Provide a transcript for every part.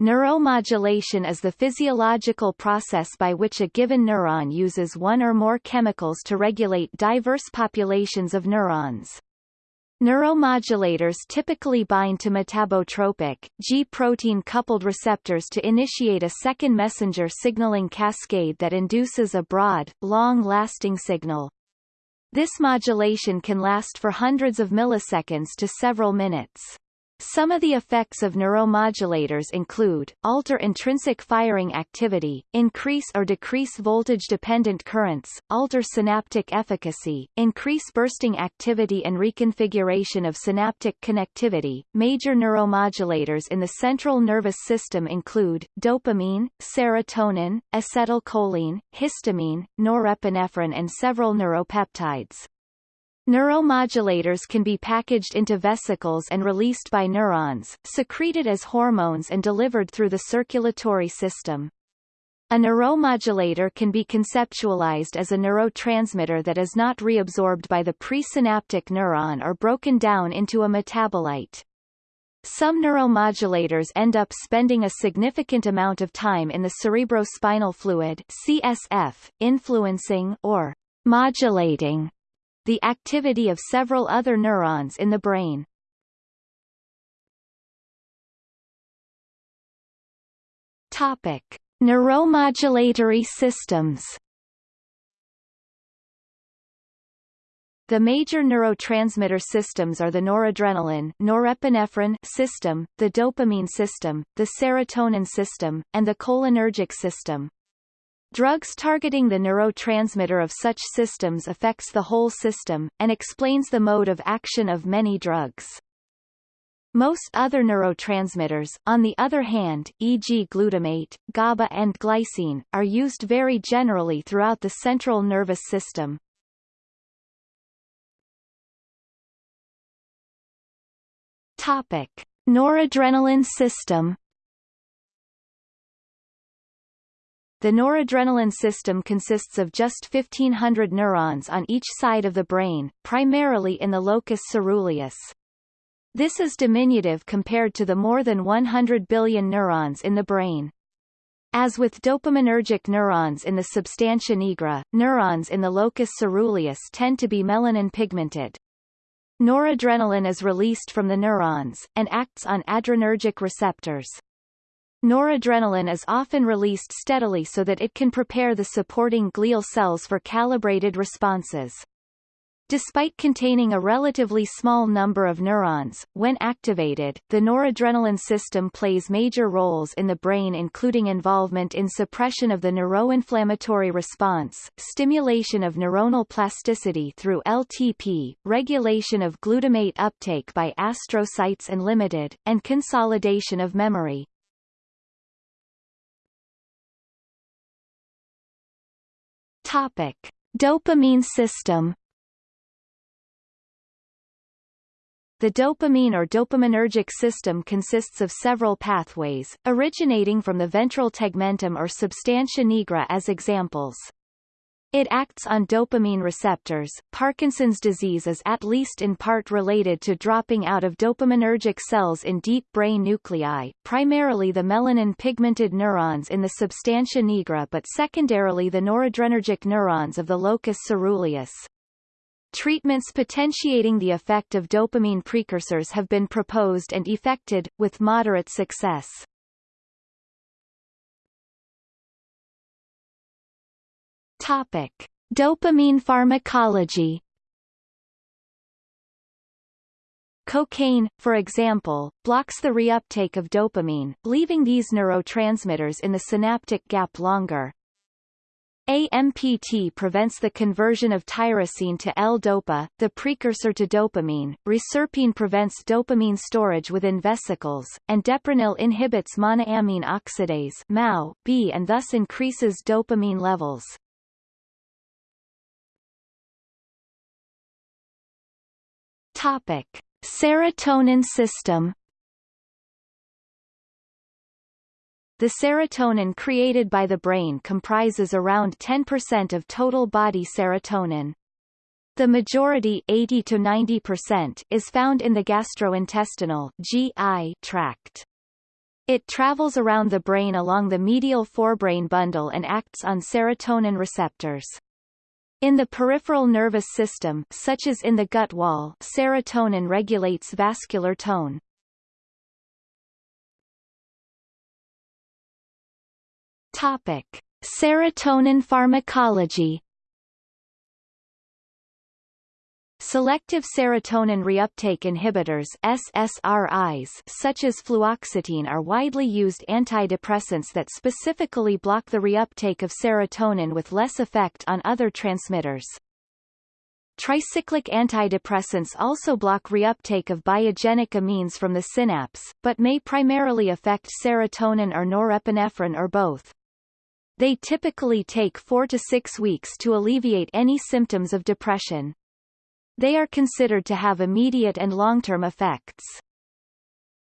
Neuromodulation is the physiological process by which a given neuron uses one or more chemicals to regulate diverse populations of neurons. Neuromodulators typically bind to metabotropic, G-protein coupled receptors to initiate a second messenger signaling cascade that induces a broad, long-lasting signal. This modulation can last for hundreds of milliseconds to several minutes. Some of the effects of neuromodulators include, alter intrinsic firing activity, increase or decrease voltage-dependent currents, alter synaptic efficacy, increase bursting activity and reconfiguration of synaptic connectivity. Major neuromodulators in the central nervous system include, dopamine, serotonin, acetylcholine, histamine, norepinephrine and several neuropeptides. Neuromodulators can be packaged into vesicles and released by neurons, secreted as hormones and delivered through the circulatory system. A neuromodulator can be conceptualized as a neurotransmitter that is not reabsorbed by the presynaptic neuron or broken down into a metabolite. Some neuromodulators end up spending a significant amount of time in the cerebrospinal fluid CSF, influencing or modulating the activity of several other neurons in the brain. Topic: Neuromodulatory systems. The major neurotransmitter systems are the noradrenaline norepinephrine system, the dopamine system, the serotonin system, and the cholinergic system. Drugs targeting the neurotransmitter of such systems affects the whole system, and explains the mode of action of many drugs. Most other neurotransmitters, on the other hand, e.g. glutamate, GABA and glycine, are used very generally throughout the central nervous system. Topic. Noradrenaline system The noradrenaline system consists of just 1500 neurons on each side of the brain, primarily in the locus ceruleus. This is diminutive compared to the more than 100 billion neurons in the brain. As with dopaminergic neurons in the substantia nigra, neurons in the locus ceruleus tend to be melanin pigmented. Noradrenaline is released from the neurons, and acts on adrenergic receptors. Noradrenaline is often released steadily so that it can prepare the supporting glial cells for calibrated responses. Despite containing a relatively small number of neurons, when activated, the noradrenaline system plays major roles in the brain including involvement in suppression of the neuroinflammatory response, stimulation of neuronal plasticity through LTP, regulation of glutamate uptake by astrocytes and limited, and consolidation of memory. Topic: Dopamine system. The dopamine or dopaminergic system consists of several pathways, originating from the ventral tegmentum or substantia nigra as examples. It acts on dopamine receptors. Parkinson's disease is at least in part related to dropping out of dopaminergic cells in deep brain nuclei, primarily the melanin-pigmented neurons in the substantia nigra but secondarily the noradrenergic neurons of the locus ceruleus. Treatments potentiating the effect of dopamine precursors have been proposed and effected, with moderate success. Topic: Dopamine pharmacology. Cocaine, for example, blocks the reuptake of dopamine, leaving these neurotransmitters in the synaptic gap longer. AMPT prevents the conversion of tyrosine to L-dopa, the precursor to dopamine, reserpine prevents dopamine storage within vesicles, and deprenyl inhibits monoamine oxidase MAO B and thus increases dopamine levels. Topic: Serotonin system. The serotonin created by the brain comprises around 10% of total body serotonin. The majority 80 to 90% is found in the gastrointestinal GI tract. It travels around the brain along the medial forebrain bundle and acts on serotonin receptors. In the peripheral nervous system such as in the gut wall serotonin regulates vascular tone. Topic. Serotonin pharmacology Selective serotonin reuptake inhibitors SSRIs such as fluoxetine are widely used antidepressants that specifically block the reuptake of serotonin with less effect on other transmitters. Tricyclic antidepressants also block reuptake of biogenic amines from the synapse, but may primarily affect serotonin or norepinephrine or both. They typically take four to six weeks to alleviate any symptoms of depression. They are considered to have immediate and long-term effects.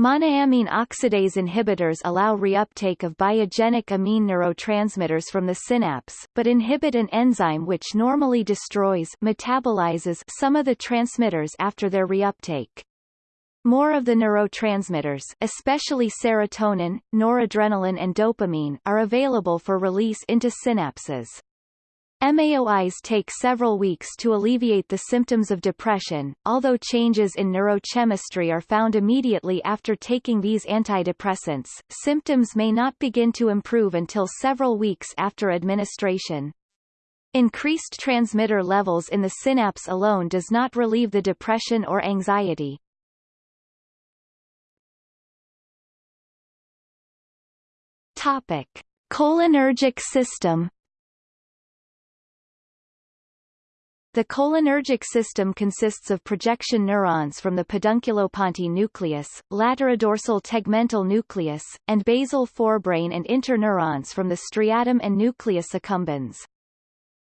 Monoamine oxidase inhibitors allow reuptake of biogenic amine neurotransmitters from the synapse, but inhibit an enzyme which normally destroys metabolizes some of the transmitters after their reuptake. More of the neurotransmitters especially serotonin, noradrenaline and dopamine are available for release into synapses. MAOIs take several weeks to alleviate the symptoms of depression, although changes in neurochemistry are found immediately after taking these antidepressants, symptoms may not begin to improve until several weeks after administration. Increased transmitter levels in the synapse alone does not relieve the depression or anxiety. Topic. Cholinergic system The cholinergic system consists of projection neurons from the pedunculopontine nucleus, laterodorsal tegmental nucleus, and basal forebrain and interneurons from the striatum and nucleus accumbens.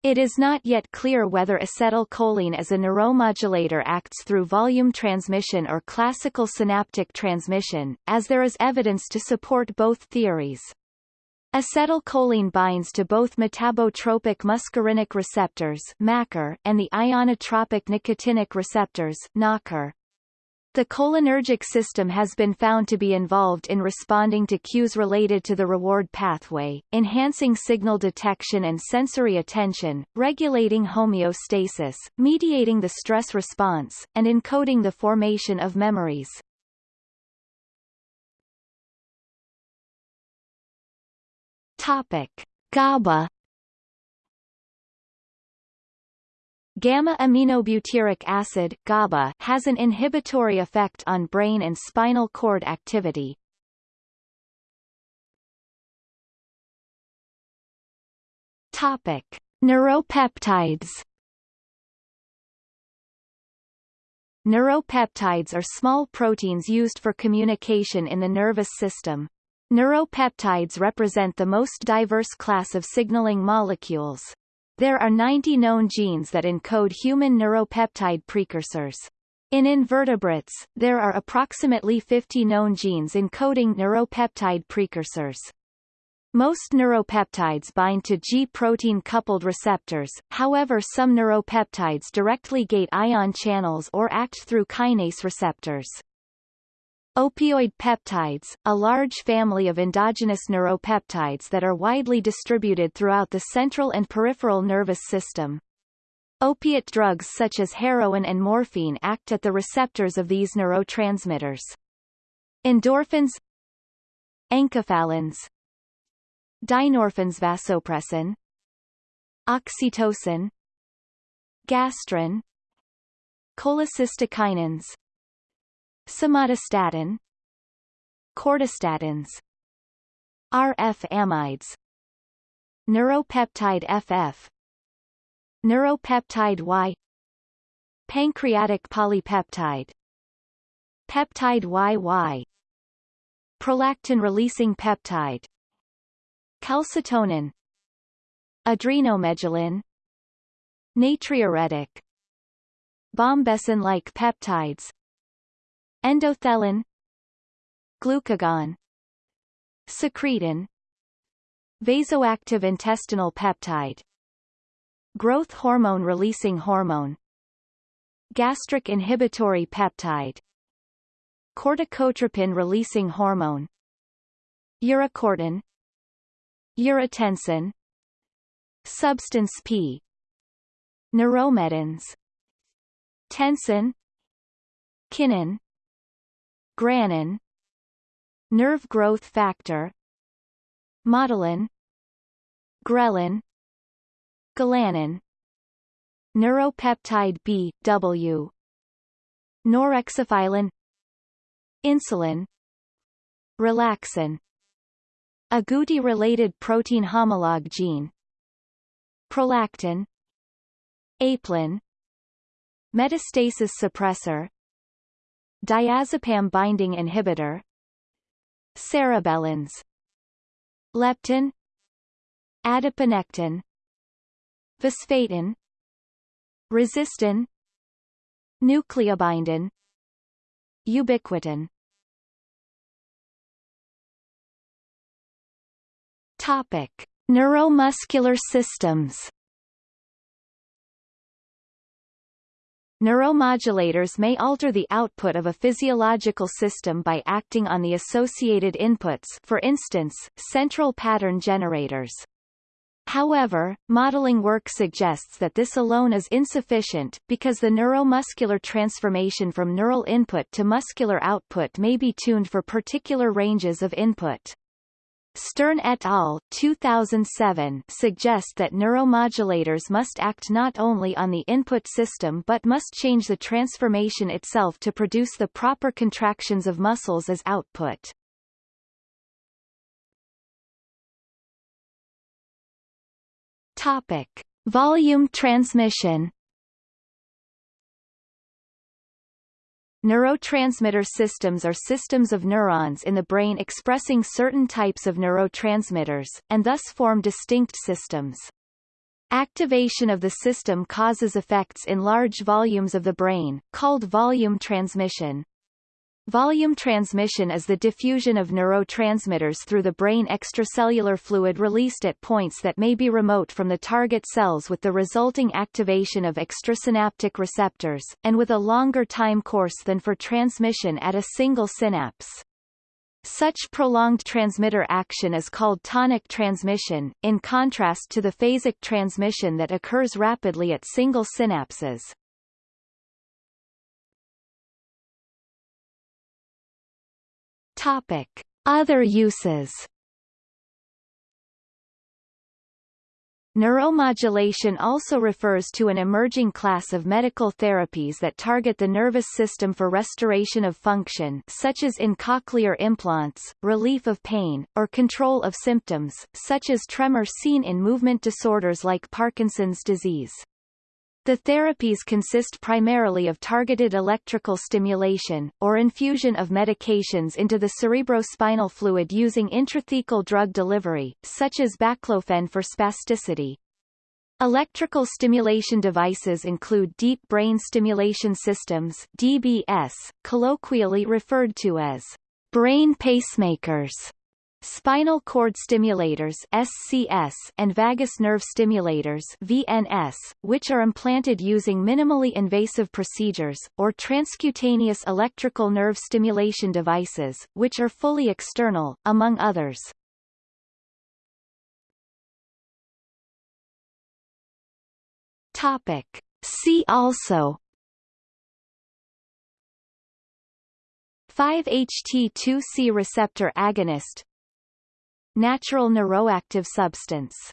It is not yet clear whether acetylcholine as a neuromodulator acts through volume transmission or classical synaptic transmission, as there is evidence to support both theories. Acetylcholine binds to both metabotropic muscarinic receptors and the ionotropic nicotinic receptors. The cholinergic system has been found to be involved in responding to cues related to the reward pathway, enhancing signal detection and sensory attention, regulating homeostasis, mediating the stress response, and encoding the formation of memories. Topic: GABA Gamma-aminobutyric acid GABA has an inhibitory effect on brain and spinal cord activity. Topic: Neuropeptides Neuropeptides are small proteins used for communication in the nervous system. Neuropeptides represent the most diverse class of signaling molecules. There are 90 known genes that encode human neuropeptide precursors. In invertebrates, there are approximately 50 known genes encoding neuropeptide precursors. Most neuropeptides bind to G-protein coupled receptors, however some neuropeptides directly gate ion channels or act through kinase receptors. Opioid peptides, a large family of endogenous neuropeptides that are widely distributed throughout the central and peripheral nervous system. Opiate drugs such as heroin and morphine act at the receptors of these neurotransmitters. Endorphins Enkephalins Dynorphins vasopressin Oxytocin Gastrin Cholecystokinins somatostatin cortistatins RF amides neuropeptide FF neuropeptide Y pancreatic polypeptide peptide YY prolactin-releasing peptide calcitonin adrenomedullin natriuretic bombesin-like peptides endothelin glucagon secretin vasoactive intestinal peptide growth hormone releasing hormone gastric inhibitory peptide corticotropin releasing hormone Urocortin Urotensin Substance P Neuromedins Tensin Kinin Granin. Nerve growth factor. Motilin Ghrelin. Galanin. Neuropeptide B, W. Neurexophilin Insulin. Relaxin. Agouti-related protein homologue gene. Prolactin. Apelin. Metastasis suppressor Diazepam binding inhibitor Cerebellins Leptin Adiponectin Visfatin Resistin Nucleobindin Ubiquitin Topic: Neuromuscular systems. Neuromodulators may alter the output of a physiological system by acting on the associated inputs for instance, central pattern generators. However, modeling work suggests that this alone is insufficient, because the neuromuscular transformation from neural input to muscular output may be tuned for particular ranges of input. Stern et al. 2007 suggest that neuromodulators must act not only on the input system but must change the transformation itself to produce the proper contractions of muscles as output. Topic: Volume transmission Neurotransmitter systems are systems of neurons in the brain expressing certain types of neurotransmitters, and thus form distinct systems. Activation of the system causes effects in large volumes of the brain, called volume transmission. Volume transmission is the diffusion of neurotransmitters through the brain extracellular fluid released at points that may be remote from the target cells with the resulting activation of extrasynaptic receptors, and with a longer time course than for transmission at a single synapse. Such prolonged transmitter action is called tonic transmission, in contrast to the phasic transmission that occurs rapidly at single synapses. Topic: Other uses. Neuromodulation also refers to an emerging class of medical therapies that target the nervous system for restoration of function such as in cochlear implants, relief of pain, or control of symptoms, such as tremor seen in movement disorders like Parkinson's disease. The therapies consist primarily of targeted electrical stimulation, or infusion of medications into the cerebrospinal fluid using intrathecal drug delivery, such as baclofen for spasticity. Electrical stimulation devices include deep brain stimulation systems DBS, colloquially referred to as brain pacemakers, Spinal cord stimulators SCS and vagus nerve stimulators VNS, which are implanted using minimally invasive procedures, or transcutaneous electrical nerve stimulation devices, which are fully external, among others. Topic. See also 5-HT2C receptor agonist Natural neuroactive substance